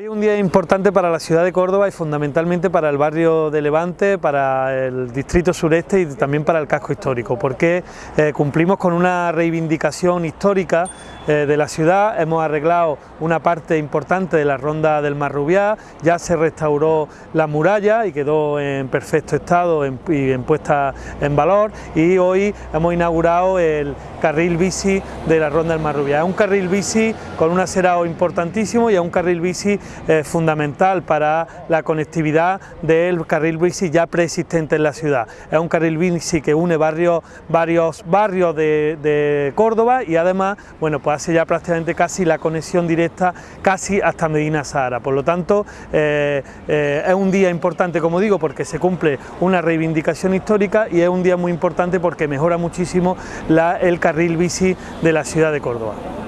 Hoy es un día importante para la ciudad de Córdoba y fundamentalmente para el barrio de Levante, para el distrito sureste y también para el casco histórico, porque eh, cumplimos con una reivindicación histórica de la ciudad, hemos arreglado una parte importante de la ronda del Marrubiá, ya se restauró la muralla y quedó en perfecto estado y en puesta en valor y hoy hemos inaugurado el carril bici de la ronda del Marrubiá. Es un carril bici con un acerado importantísimo y es un carril bici eh, fundamental para la conectividad del carril bici ya preexistente en la ciudad. Es un carril bici que une varios barrios de, Córdoba y además bueno, pues hace ya prácticamente casi la conexión directa casi hasta Medina Sahara. Por lo tanto, eh, eh, es un día importante, como digo, porque se cumple una reivindicación histórica y es un día muy importante porque mejora muchísimo el carril bici de la ciudad de Córdoba.